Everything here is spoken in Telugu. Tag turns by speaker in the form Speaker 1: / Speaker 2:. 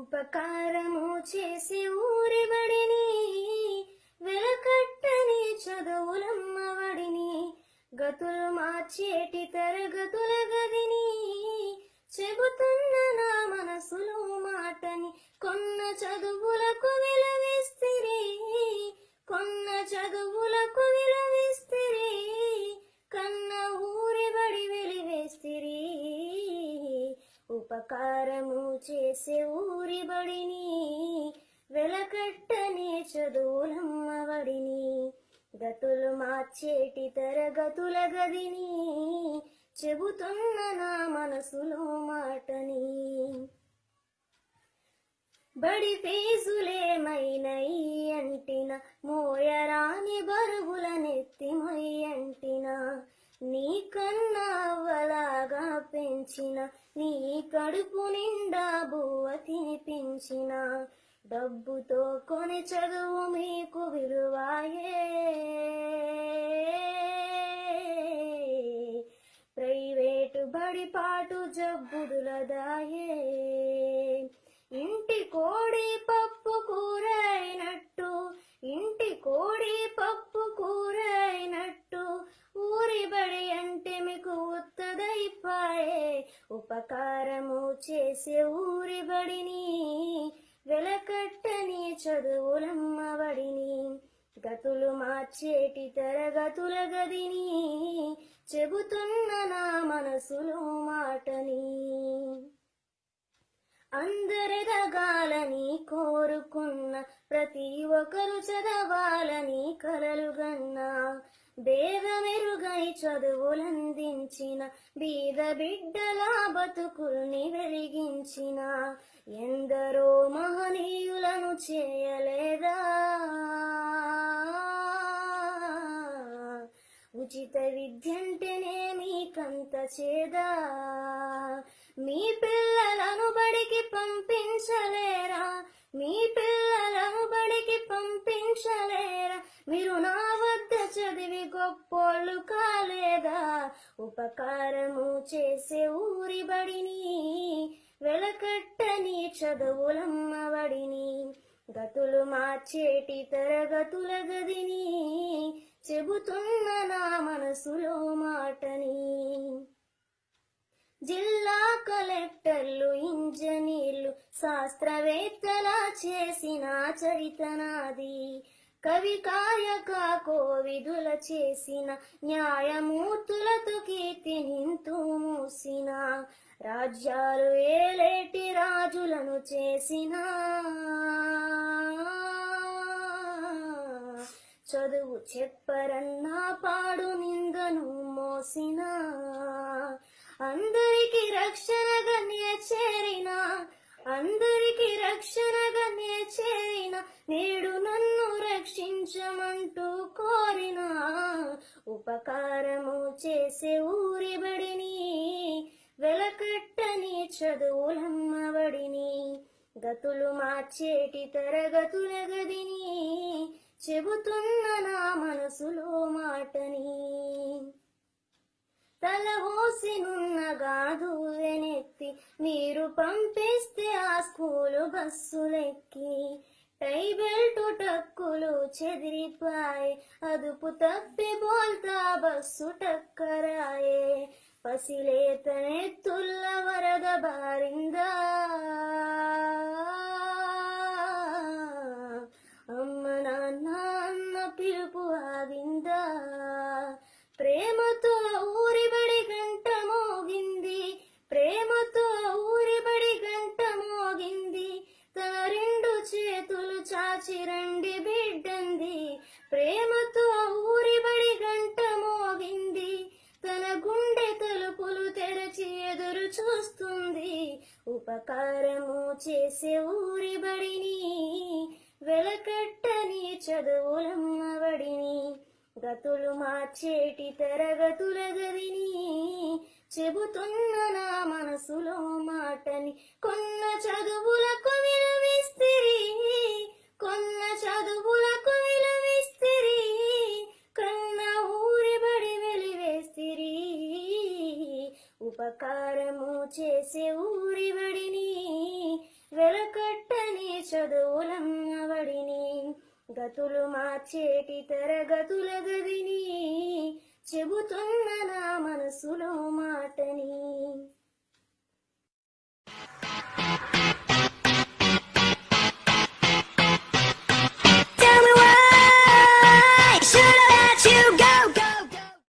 Speaker 1: ఉపకారము చేసి ఊరెవడిని? వెలకట్టని చదువులమ్మవడిని? గతులు మార్చేటి తరగతుల గదిని? చెబుతున్న నా మనసులో మాటని కొన్న చదువులకు విలవిస్తే కొన్న చదువులకు విలవిస్తే ఉపకారము చేసే ఊరి బడిని వెలకట్టనే చదువులమ్మవడిని గతులు మార్చేటి తరగతుల గదిని చెబుతున్న నా మనసులో మాటని. బడి ఫీజులేమైనయి అంటిన మోయరాని బరువుల నెత్తిమై మొయ్యంటిన నీ పెంచిన నీ కడుపు నిండా బువ్వ తినిపించిన. డబ్బుతో కొని చదువు మీకు విలువాయే. ప్రైవేటు బడిపాటు జబ్బుదులదాయే. ఇంటి కోడి పప్పు కూర అయినట్టు ఇంటి కోడి పప్పు కూర అయినట్టు ఉపకారము చేసే ఊరి బడిని వెలకట్టని చదువులమ్మబడిని గతులు మార్చేటి తరగతుల గదిని చెబుతున్న నా మనసులో మాటని. అందరెదగాలని కోరుకున్న ప్రతి ఒక్కరు చదవాలని కలలుగన్నా భేదమెరుగై చదువులందించిన బీద బిడ్డల బతుకుల్ని వెలిగించిన ఎందరో మహనీయులను చేయలేదా? ఉచిత విద్యంటేనే మీకంత చేదా? మీ పిల్లలను బడికి పంపించలేరా? మీ పిల్లలను బడికి పంపించలేరా? మీరు నా గొప్పోళ్ళు కాలేదా? ఉపకారము చేసే ఊరి బడిని వెలకట్టని చదువులమ్మబడిని గతులు మార్చేటి తరగతుల గదిని చెబుతున్న నా మనసులో మాటని. జిల్లా కలెక్టర్లు ఇంజనీర్లు శాస్త్రవేత్తలా చేసిన చరితనాది. కవి కాయక కోవిదుల చేసిన న్యాయమూర్తులతో కీర్తి నింతూ మూసిన. రాజ్యాలు ఏలేటి రాజులను చేసిన. చదువు చెప్పరన్నా పాడు నిందను మోసిన. అందరికి రక్షణగా చేరిన. అందరికి రక్షణగా చేరిన. నేడు అంటూ కోరిన ఉపకారము చేసే ఊరిబడిని వెలకట్టని చదువులమ్మబడిని గతులు మార్చేటి తరగతుల గదిని. చెబుతున్న నా మనసులో మాటని. తల హోసినున్నగాదు వెనెత్తి మీరు పంపిస్తే ఆ స్కూలు బస్సులెక్కి. టై బెల్ట్ టక్కులు చెదిరిపాయే అదుపు తప్పి బోల్తా బస్సు టక్కరాయే. పసిలేతనెత్తుల్ల వరద బారిందా? ఉపకారము చేసే ఊరి బడిని వెలకట్టని చదువులమ్మబడిని గతులు మార్చేటి తరగతుల గదిని చెబుతున్న నా మనసులో మాటని కొన్న చదువులకు విలువిస్తిరి ఉపకారము చేసే ఊరి బడిని వెలకట్టని చదువులమ్మవడిని గతులు మార్చేటి తరగతుల గదిని చెబుతున్న నా మనసులో మాటని.